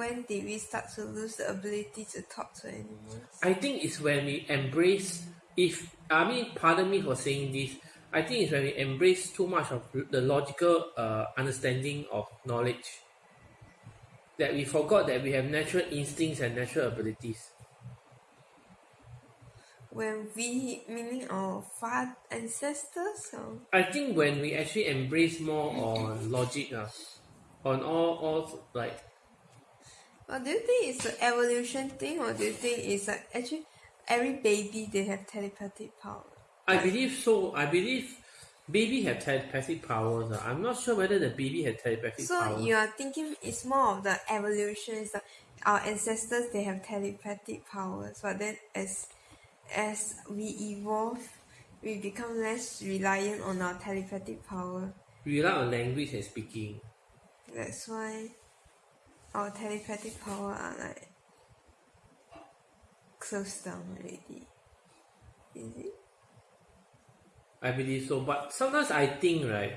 when did we start to lose the ability to talk to animals? I think it's when we embrace. If I mean, pardon me for saying this. I think it's when we embrace too much of the logical uh, understanding of knowledge that we forgot that we have natural instincts and natural abilities. When we, meaning our far ancestors? Or? I think when we actually embrace more on logic, uh, on all, all like. Or do you think it's an evolution thing, or do you think it's like actually every baby they have telepathic power? I believe so. I believe baby have telepathic powers. Uh. I'm not sure whether the baby had telepathic So powers. you are thinking it's more of the evolution. It's like our ancestors they have telepathic powers, but then as as we evolve, we become less reliant on our telepathic power. We rely on language and speaking. That's why our telepathic power are like closed down already. Is it? I believe so. But sometimes I think, right,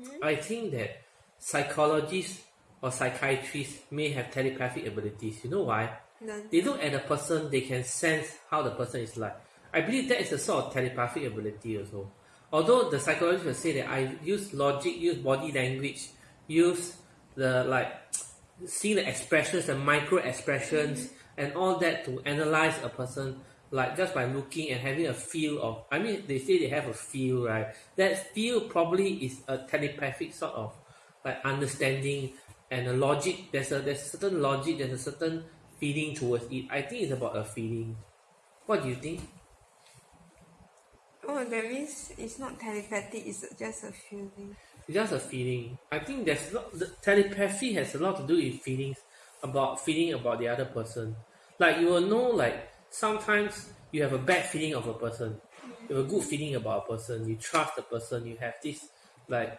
mm-hmm. I think that psychologists or psychiatrists may have telepathic abilities. You know why? None. They look at a person, they can sense how the person is like. I believe that is a sort of telepathic ability also. Although the psychologist will say that I use logic, use body language, use the like seeing the expressions, the micro expressions, and all that to analyze a person, like just by looking and having a feel of. I mean, they say they have a feel, right? That feel probably is a telepathic sort of like understanding and a logic. There's a there's a certain logic. There's a certain feeling towards it. I think it's about a feeling. What do you think? Oh, that means it's not telepathic. It's just a feeling. It's just a feeling. I think there's a lot, the telepathy has a lot to do with feelings about feeling about the other person. Like you will know, like sometimes you have a bad feeling of a person, you have a good feeling about a person. You trust the person. You have this like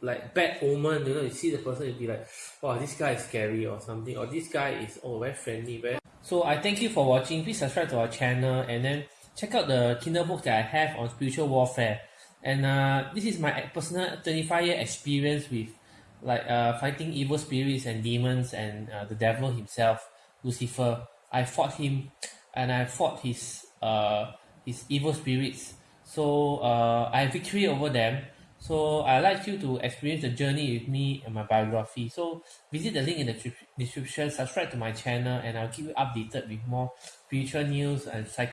like bad omen. You know, you see the person, you'll be like, "Wow, this guy is scary" or something, or this guy is oh very friendly, very. So I thank you for watching. Please subscribe to our channel and then check out the Kindle book that I have on spiritual warfare. And uh, this is my personal 25 year experience with like uh, fighting evil spirits and demons and uh, the devil himself, Lucifer. I fought him and I fought his uh, his evil spirits. So uh, I have victory over them. So I'd like you to experience the journey with me and my biography. So visit the link in the description, subscribe to my channel, and I'll keep you updated with more spiritual news and psych.